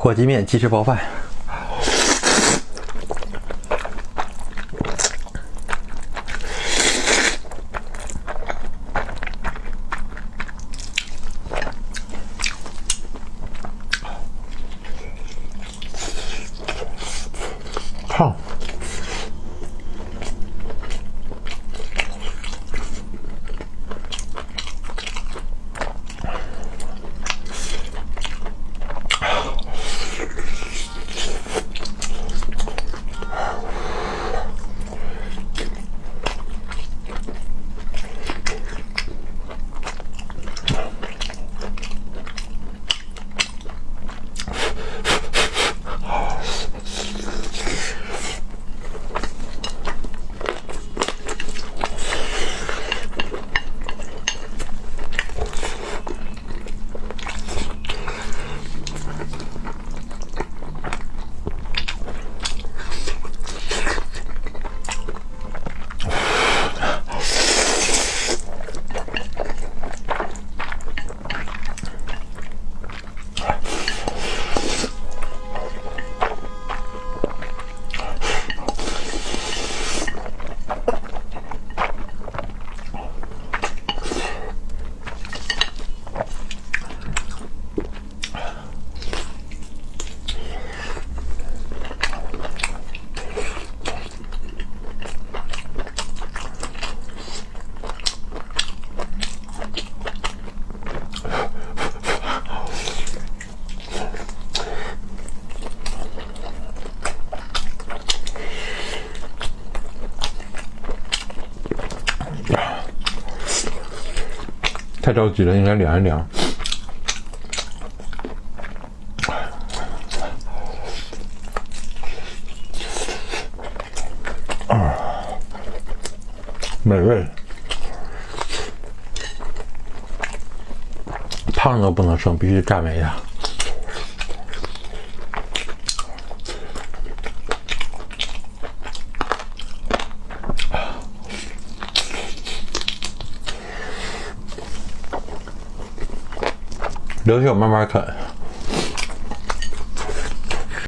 火鸡面、鸡翅包饭。烫。太着急了，应该凉一凉。啊，美味，胖都不能剩，必须蘸一下。留下我慢慢啃。